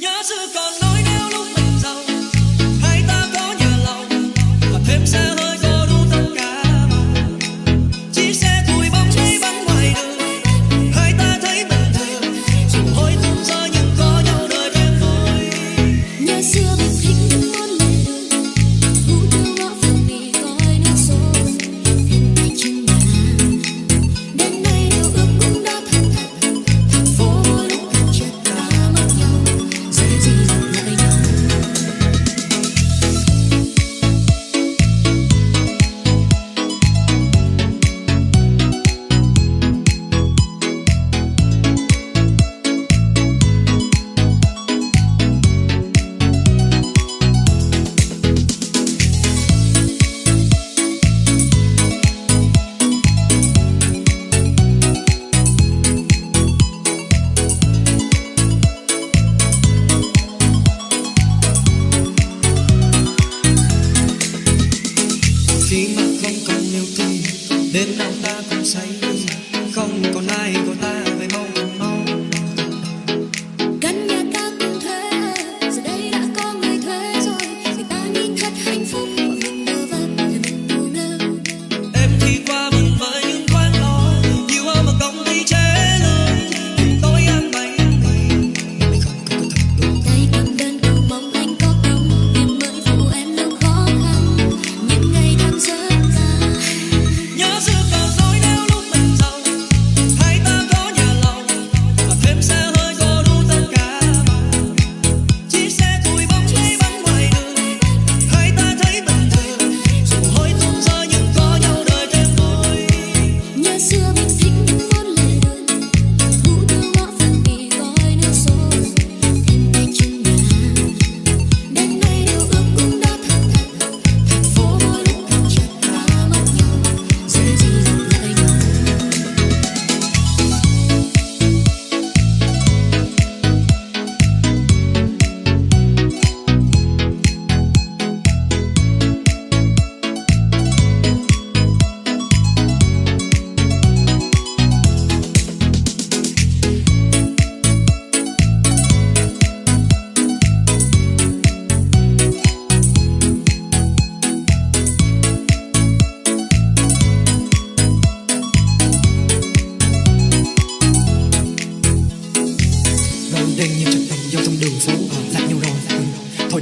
nhớ xưa còn nói nếu lúc mình giàu. Hai ta có nhà lầu và thêm xe hơi. khi mà không còn yêu thương đến nào ta cũng say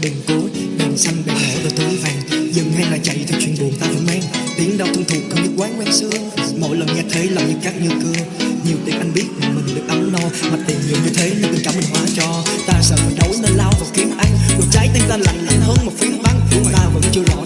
thôi đừng cố đừng xanh đàn hổ đôi túi vàng dừng hay là chạy thì chuyện buồn ta vẫn mang. Tiếng đau thân thuộc không như quán quen xưa. Mỗi lần nghe thấy lòng như cắt như cưa. Nhiều tiền anh biết mình được ấm no. Mà tiền nhiều như thế nên tình cảm mình hóa cho. Ta sợ phải đấu nên lao vào kiếm ăn. Rồi trái tim ta lạnh lạnh hơn một phiến băng ta vẫn chưa rõ